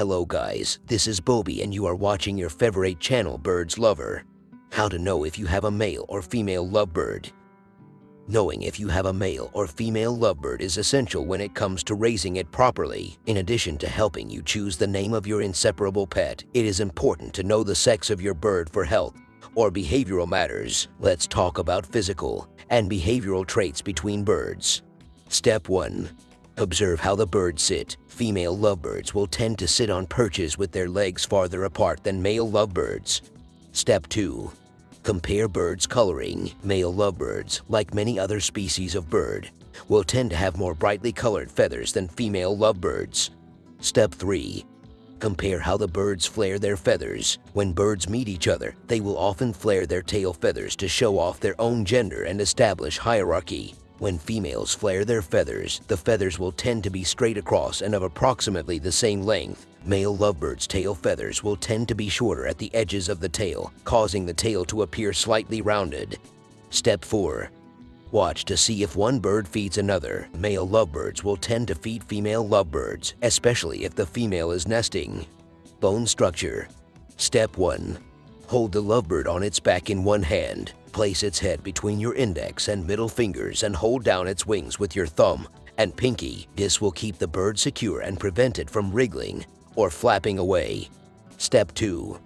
Hello guys, this is Bobby and you are watching your favorite channel Birds Lover. How to know if you have a male or female lovebird. Knowing if you have a male or female lovebird is essential when it comes to raising it properly. In addition to helping you choose the name of your inseparable pet, it is important to know the sex of your bird for health or behavioral matters. Let's talk about physical and behavioral traits between birds. Step 1. Observe how the birds sit. Female lovebirds will tend to sit on perches with their legs farther apart than male lovebirds. Step 2. Compare birds' coloring. Male lovebirds, like many other species of bird, will tend to have more brightly colored feathers than female lovebirds. Step 3. Compare how the birds flare their feathers. When birds meet each other, they will often flare their tail feathers to show off their own gender and establish hierarchy. When females flare their feathers, the feathers will tend to be straight across and of approximately the same length. Male lovebirds' tail feathers will tend to be shorter at the edges of the tail, causing the tail to appear slightly rounded. Step 4. Watch to see if one bird feeds another. Male lovebirds will tend to feed female lovebirds, especially if the female is nesting. Bone structure. Step 1. Hold the lovebird on its back in one hand. Place its head between your index and middle fingers and hold down its wings with your thumb and pinky. This will keep the bird secure and prevent it from wriggling or flapping away. Step 2.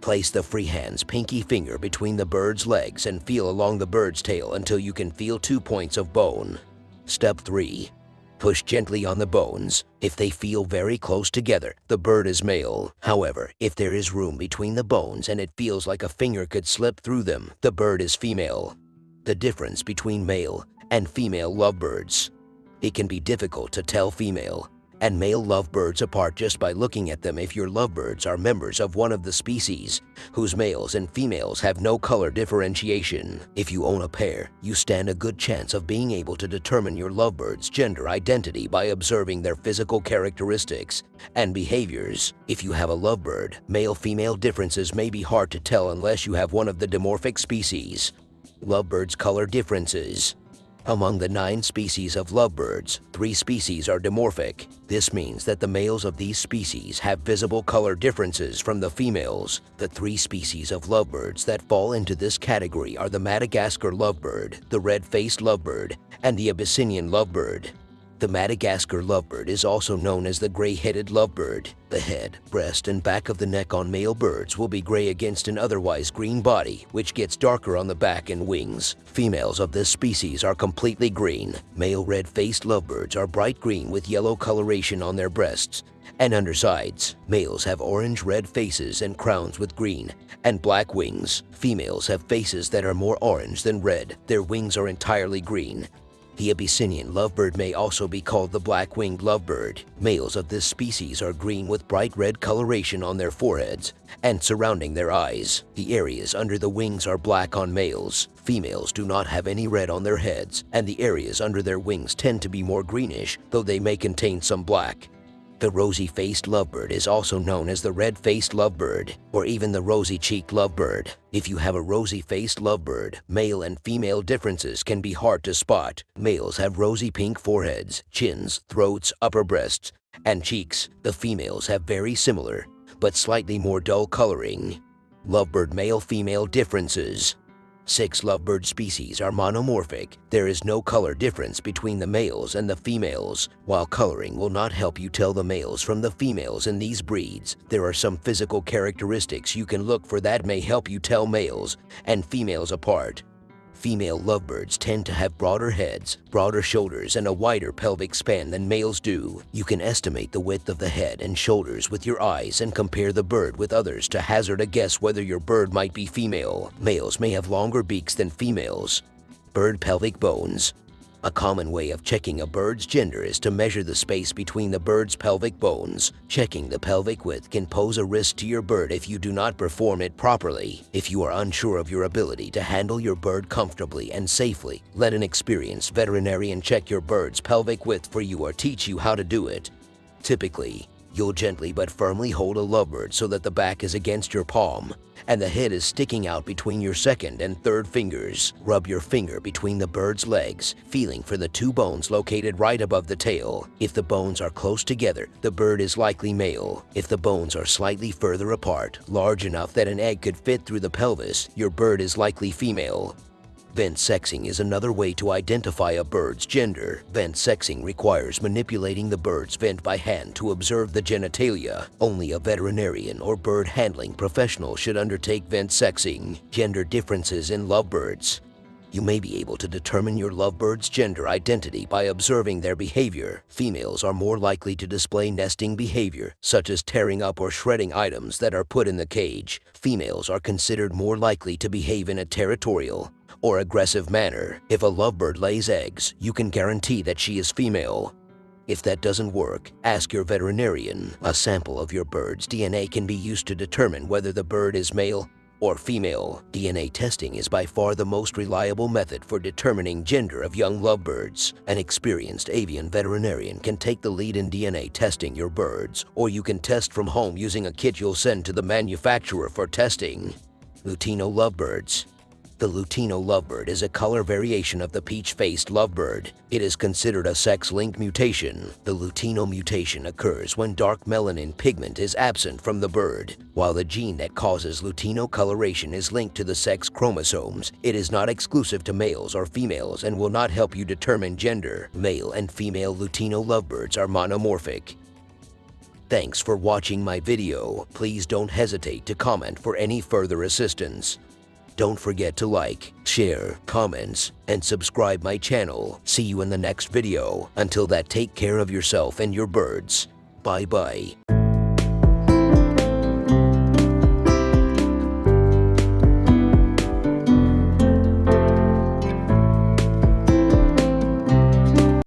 Place the free hand's pinky finger between the bird's legs and feel along the bird's tail until you can feel two points of bone. Step 3. Push gently on the bones. If they feel very close together, the bird is male. However, if there is room between the bones and it feels like a finger could slip through them, the bird is female. The difference between male and female lovebirds. It can be difficult to tell female and male lovebirds apart just by looking at them if your lovebirds are members of one of the species, whose males and females have no color differentiation. If you own a pair, you stand a good chance of being able to determine your lovebird's gender identity by observing their physical characteristics and behaviors. If you have a lovebird, male-female differences may be hard to tell unless you have one of the dimorphic species. Lovebirds' color differences among the nine species of lovebirds, three species are dimorphic. This means that the males of these species have visible color differences from the females. The three species of lovebirds that fall into this category are the Madagascar lovebird, the red-faced lovebird, and the Abyssinian lovebird. The Madagascar lovebird is also known as the gray-headed lovebird. The head, breast, and back of the neck on male birds will be gray against an otherwise green body, which gets darker on the back and wings. Females of this species are completely green. Male red-faced lovebirds are bright green with yellow coloration on their breasts and undersides. Males have orange-red faces and crowns with green and black wings. Females have faces that are more orange than red. Their wings are entirely green. The Abyssinian lovebird may also be called the black-winged lovebird. Males of this species are green with bright red coloration on their foreheads and surrounding their eyes. The areas under the wings are black on males. Females do not have any red on their heads, and the areas under their wings tend to be more greenish, though they may contain some black. The rosy-faced lovebird is also known as the red-faced lovebird or even the rosy-cheeked lovebird. If you have a rosy-faced lovebird, male and female differences can be hard to spot. Males have rosy pink foreheads, chins, throats, upper breasts, and cheeks. The females have very similar, but slightly more dull coloring. Lovebird male-female differences Six lovebird species are monomorphic. There is no color difference between the males and the females. While coloring will not help you tell the males from the females in these breeds, there are some physical characteristics you can look for that may help you tell males and females apart. Female lovebirds tend to have broader heads, broader shoulders, and a wider pelvic span than males do. You can estimate the width of the head and shoulders with your eyes and compare the bird with others to hazard a guess whether your bird might be female. Males may have longer beaks than females. Bird pelvic bones. A common way of checking a bird's gender is to measure the space between the bird's pelvic bones. Checking the pelvic width can pose a risk to your bird if you do not perform it properly. If you are unsure of your ability to handle your bird comfortably and safely, let an experienced veterinarian check your bird's pelvic width for you or teach you how to do it. Typically, You'll gently but firmly hold a lovebird so that the back is against your palm and the head is sticking out between your second and third fingers. Rub your finger between the bird's legs, feeling for the two bones located right above the tail. If the bones are close together, the bird is likely male. If the bones are slightly further apart, large enough that an egg could fit through the pelvis, your bird is likely female. Vent sexing is another way to identify a bird's gender. Vent sexing requires manipulating the bird's vent by hand to observe the genitalia. Only a veterinarian or bird handling professional should undertake vent sexing. Gender differences in lovebirds. You may be able to determine your lovebird's gender identity by observing their behavior. Females are more likely to display nesting behavior, such as tearing up or shredding items that are put in the cage. Females are considered more likely to behave in a territorial, or aggressive manner. If a lovebird lays eggs, you can guarantee that she is female. If that doesn't work, ask your veterinarian. A sample of your bird's DNA can be used to determine whether the bird is male or female. DNA testing is by far the most reliable method for determining gender of young lovebirds. An experienced avian veterinarian can take the lead in DNA testing your birds, or you can test from home using a kit you'll send to the manufacturer for testing. Lutino lovebirds. The Lutino lovebird is a color variation of the peach-faced lovebird. It is considered a sex-linked mutation. The Lutino mutation occurs when dark melanin pigment is absent from the bird. While the gene that causes Lutino coloration is linked to the sex chromosomes, it is not exclusive to males or females and will not help you determine gender. Male and female Lutino lovebirds are monomorphic. Thanks for watching my video. Please don't hesitate to comment for any further assistance. Don't forget to like, share, comments, and subscribe my channel. See you in the next video. Until that, take care of yourself and your birds. Bye-bye.